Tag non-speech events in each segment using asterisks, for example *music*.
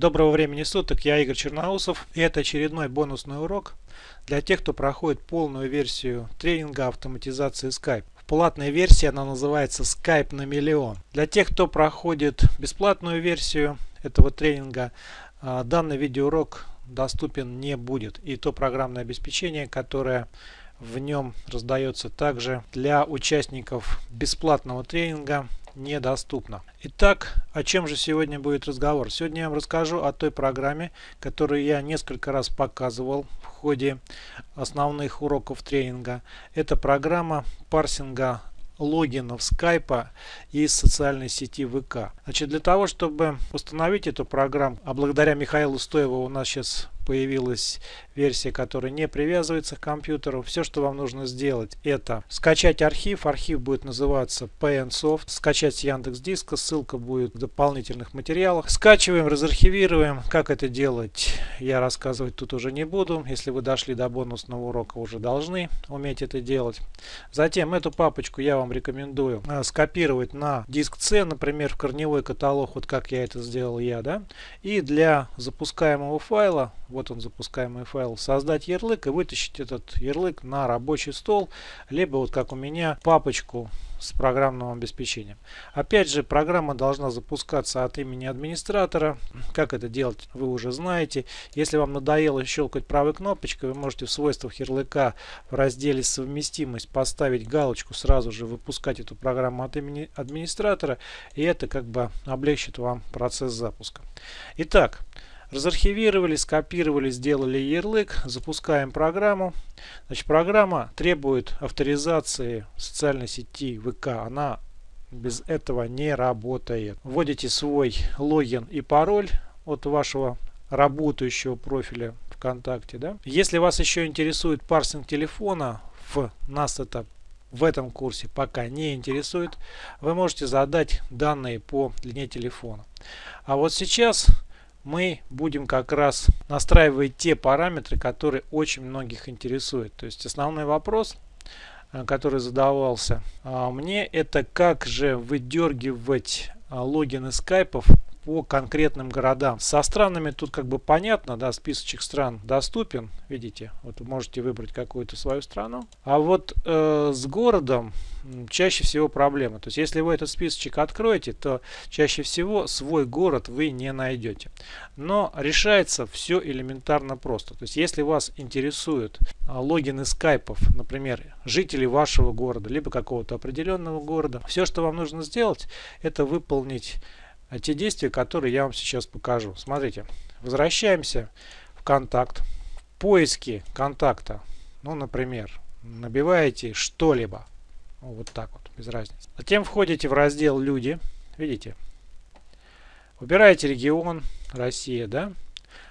Доброго времени суток, я Игорь Черноусов и это очередной бонусный урок для тех, кто проходит полную версию тренинга автоматизации Skype. В платной версии она называется Skype на миллион. Для тех, кто проходит бесплатную версию этого тренинга, а, данный видеоурок доступен не будет. И то программное обеспечение, которое в нем раздается также для участников бесплатного тренинга недоступно. Итак, о чем же сегодня будет разговор? Сегодня я вам расскажу о той программе, которую я несколько раз показывал в ходе основных уроков тренинга. Это программа парсинга логинов скайпа из социальной сети ВК. Значит, для того, чтобы установить эту программу, а благодаря Михаилу Стоеву у нас сейчас появилась версия, которая не привязывается к компьютеру. Все, что вам нужно сделать, это скачать архив. Архив будет называться PNSoft. Скачать с Яндекс Диска. Ссылка будет в дополнительных материалах. Скачиваем, разархивируем. Как это делать, я рассказывать тут уже не буду. Если вы дошли до бонусного урока, уже должны уметь это делать. Затем эту папочку я вам рекомендую э, скопировать на диск C, например, в корневой каталог, вот как я это сделал я. да. И для запускаемого файла вот он запускаемый файл, создать ярлык и вытащить этот ярлык на рабочий стол, либо вот как у меня папочку с программным обеспечением. Опять же, программа должна запускаться от имени администратора. Как это делать, вы уже знаете. Если вам надоело щелкать правой кнопочкой, вы можете в свойствах ярлыка в разделе «Совместимость» поставить галочку, сразу же выпускать эту программу от имени администратора. И это как бы облегчит вам процесс запуска. Итак, Разархивировали, скопировали, сделали ярлык, запускаем программу. Значит, программа требует авторизации социальной сети ВК. Она без этого не работает. Вводите свой логин и пароль от вашего работающего профиля ВКонтакте. Да? Если вас еще интересует парсинг телефона, в нас это в этом курсе пока не интересует, вы можете задать данные по длине телефона. А вот сейчас мы будем как раз настраивать те параметры, которые очень многих интересуют. То есть основной вопрос, э, который задавался а, мне, это как же выдергивать а, логины скайпов по конкретным городам. Со странами тут как бы понятно, да, списочек стран доступен, видите, вот вы можете выбрать какую-то свою страну. А вот э, с городом чаще всего проблема. То есть если вы этот списочек откроете, то чаще всего свой город вы не найдете. Но решается все элементарно просто. То есть если вас интересуют а, логины скайпов, например, жителей вашего города, либо какого-то определенного города, все, что вам нужно сделать, это выполнить те действия, которые я вам сейчас покажу. Смотрите, возвращаемся в контакт. В поиске контакта, ну, например, набиваете что-либо. Ну, вот так вот, без разницы. Затем входите в раздел «Люди». Видите? Выбираете регион, Россия, да?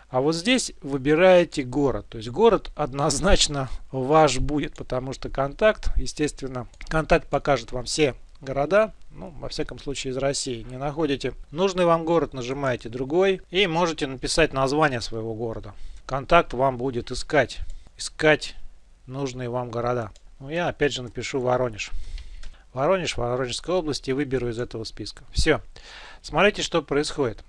А вот здесь выбираете город. То есть город однозначно ваш будет, потому что контакт, естественно, контакт покажет вам все города, ну, во всяком случае из России. Не находите нужный вам город, нажимаете другой и можете написать название своего города. Контакт вам будет искать, искать нужные вам города. Ну, я опять же напишу Воронеж. Воронеж, Воронежская область и выберу из этого списка. Все. Смотрите, что происходит.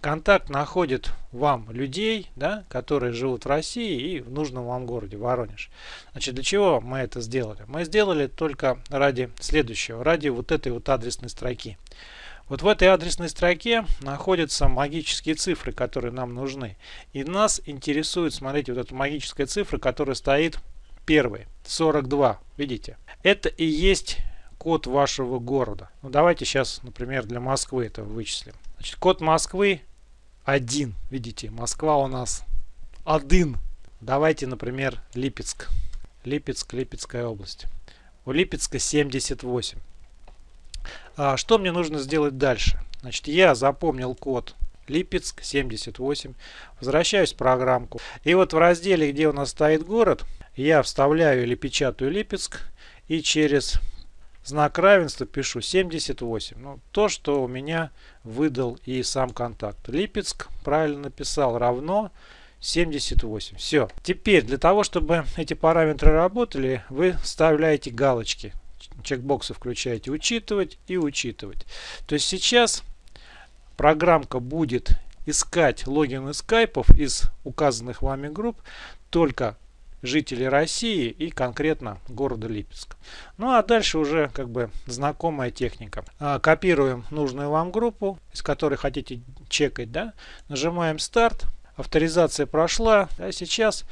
Контакт находит вам людей, да, которые живут в России и в нужном вам городе, Воронеж. Значит, для чего мы это сделали? Мы сделали только ради следующего, ради вот этой вот адресной строки. Вот в этой адресной строке находятся магические цифры, которые нам нужны. И нас интересует, смотрите, вот эта магическая цифра, которая стоит первой, 42, видите? Это и есть код вашего города. Ну, давайте сейчас, например, для Москвы это вычислим. Значит, код Москвы 1. Видите, Москва у нас 1. Давайте, например, Липецк. Липецк, Липецкая область. У Липецка 78. А что мне нужно сделать дальше? Значит, я запомнил код Липецк 78. Возвращаюсь в программку. И вот в разделе, где у нас стоит город, я вставляю или печатаю Липецк. И через знак равенства пишу 78. Ну, то, что у меня выдал и сам контакт. Липецк правильно написал равно 78. Все. Теперь для того, чтобы эти параметры работали, вы вставляете галочки. Чекбоксы включаете учитывать и учитывать. То есть сейчас программка будет искать логины скайпов из указанных вами групп только жителей России и конкретно города Липецк. Ну а дальше уже как бы знакомая техника. А, копируем нужную вам группу, из которой хотите чекать, да, нажимаем старт, авторизация прошла, а сейчас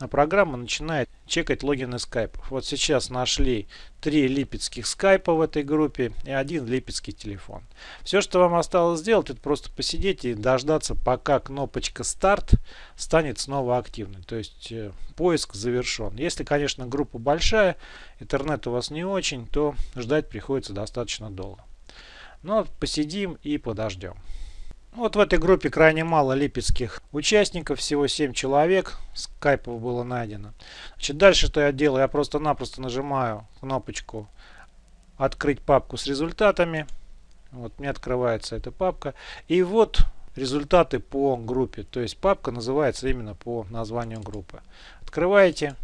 а программа начинает чекать логины скайпов. Вот сейчас нашли три липецких скайпа в этой группе и один липецкий телефон. Все, что вам осталось сделать, это просто посидеть и дождаться, пока кнопочка старт станет снова активной. То есть э, поиск завершен. Если, конечно, группа большая, интернет у вас не очень, то ждать приходится достаточно долго. Но посидим и подождем. Вот в этой группе крайне мало липецких участников, всего 7 человек, скайпов было найдено. Значит, дальше что я делаю? Я просто-напросто нажимаю кнопочку «Открыть папку с результатами». Вот мне открывается эта папка. И вот результаты по группе. То есть папка называется именно по названию группы. Открываете.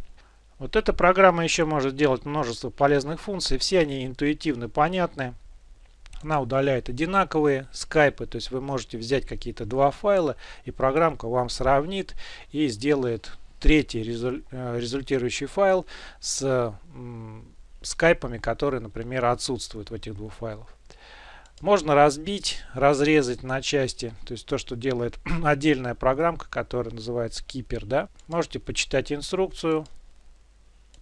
Вот эта программа еще может делать множество полезных функций. Все они интуитивно понятны. Она удаляет одинаковые скайпы, то есть вы можете взять какие-то два файла и программка вам сравнит и сделает третий э, результирующий файл с скайпами, которые, например, отсутствуют в этих двух файлах. Можно разбить, разрезать на части, то есть то, что делает *clears throat* отдельная программка, которая называется Keeper. Да? Можете почитать инструкцию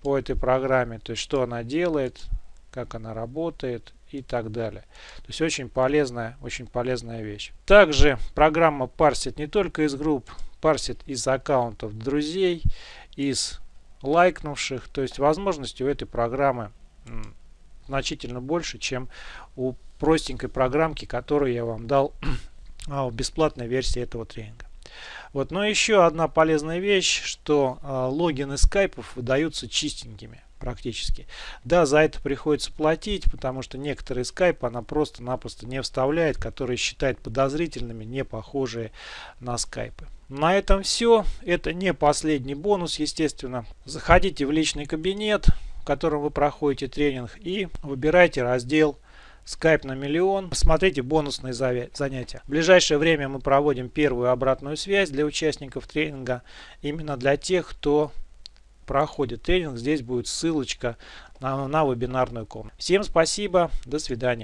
по этой программе, то есть что она делает, как она работает и так далее. То есть очень полезная, очень полезная вещь. Также программа парсит не только из групп, парсит из аккаунтов друзей, из лайкнувших. То есть возможности у этой программы значительно больше, чем у простенькой программки, которую я вам дал *clears throat* в бесплатной версии этого тренинга. Вот, но еще одна полезная вещь, что э, логины скайпов выдаются чистенькими практически. Да, за это приходится платить, потому что некоторые скайпы она просто-напросто не вставляет, которые считает подозрительными, не похожие на скайпы. На этом все. Это не последний бонус, естественно. Заходите в личный кабинет, в котором вы проходите тренинг и выбирайте раздел Skype на миллион. Посмотрите бонусные занятия. В ближайшее время мы проводим первую обратную связь для участников тренинга. Именно для тех, кто проходит тренинг, здесь будет ссылочка на, на вебинарную комнату. Всем спасибо, до свидания.